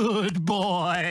Good boy.